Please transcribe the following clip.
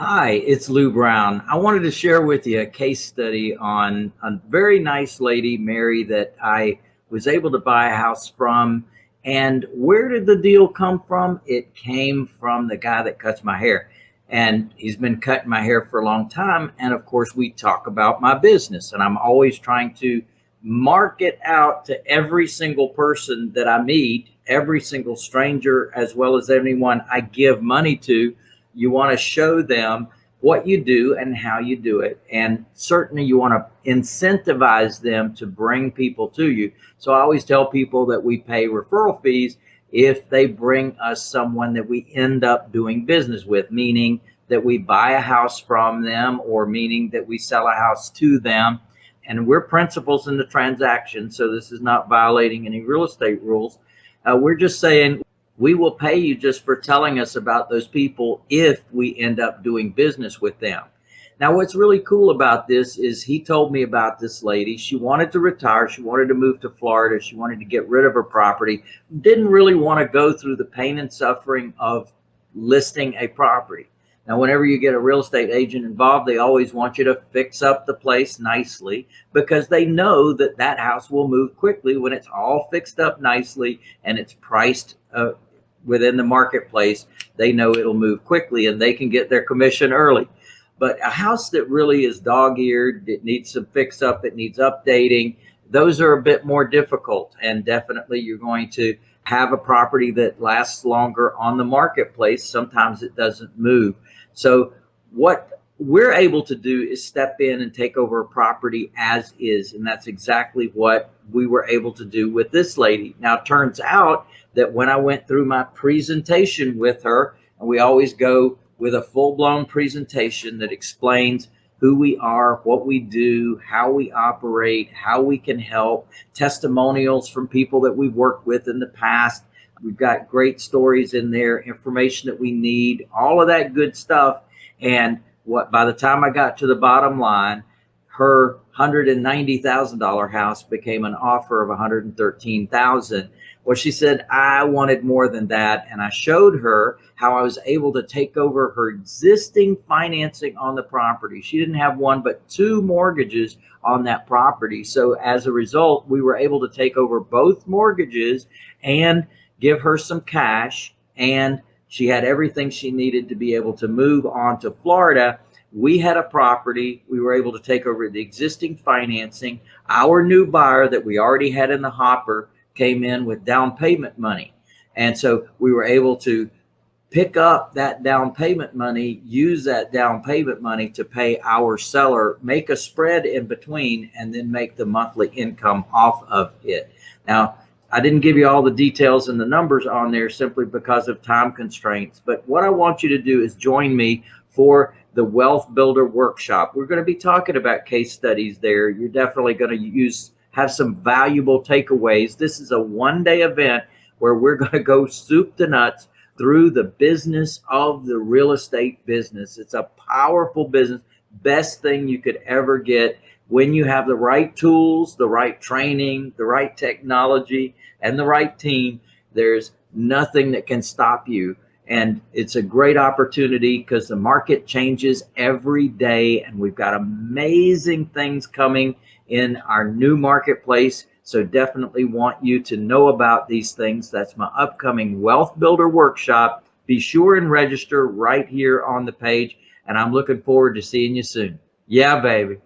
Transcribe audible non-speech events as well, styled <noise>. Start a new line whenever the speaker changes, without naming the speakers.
Hi, it's Lou Brown. I wanted to share with you a case study on a very nice lady, Mary, that I was able to buy a house from. And where did the deal come from? It came from the guy that cuts my hair. And he's been cutting my hair for a long time. And of course, we talk about my business. And I'm always trying to market out to every single person that I meet, every single stranger, as well as anyone I give money to you want to show them what you do and how you do it. And certainly you want to incentivize them to bring people to you. So I always tell people that we pay referral fees if they bring us someone that we end up doing business with, meaning that we buy a house from them or meaning that we sell a house to them. And we're principals in the transaction. So this is not violating any real estate rules. Uh, we're just saying we will pay you just for telling us about those people if we end up doing business with them. Now, what's really cool about this is he told me about this lady. She wanted to retire. She wanted to move to Florida. She wanted to get rid of her property. Didn't really want to go through the pain and suffering of listing a property. Now, whenever you get a real estate agent involved, they always want you to fix up the place nicely because they know that that house will move quickly when it's all fixed up nicely and it's priced uh, within the marketplace, they know it'll move quickly and they can get their commission early. But a house that really is dog-eared, it needs some fix up, it needs updating, those are a bit more difficult. And definitely you're going to have a property that lasts longer on the marketplace. Sometimes it doesn't move. So what we're able to do is step in and take over a property as is. And that's exactly what we were able to do with this lady. Now, it turns out that when I went through my presentation with her, and we always go with a full blown presentation that explains who we are, what we do, how we operate, how we can help, testimonials from people that we've worked with in the past. We've got great stories in there, information that we need, all of that good stuff. And what by the time I got to the bottom line, her $190,000 house became an offer of 113,000. Well, she said, I wanted more than that. And I showed her how I was able to take over her existing financing on the property. She didn't have one, but two mortgages on that property. So as a result, we were able to take over both mortgages and give her some cash. And she had everything she needed to be able to move on to Florida we had a property. We were able to take over the existing financing. Our new buyer that we already had in the hopper came in with down payment money. And so we were able to pick up that down payment money, use that down payment money to pay our seller, make a spread in between, and then make the monthly income off of it. Now, I didn't give you all the details and the numbers on there simply because of time constraints. But what I want you to do is join me for the Wealth Builder Workshop. We're going to be talking about case studies there. You're definitely going to use have some valuable takeaways. This is a one-day event where we're <laughs> going to go soup to nuts through the business of the real estate business. It's a powerful business, best thing you could ever get when you have the right tools, the right training, the right technology, and the right team. There's nothing that can stop you and it's a great opportunity because the market changes every day and we've got amazing things coming in our new marketplace. So definitely want you to know about these things. That's my upcoming Wealth Builder Workshop. Be sure and register right here on the page. And I'm looking forward to seeing you soon. Yeah, baby.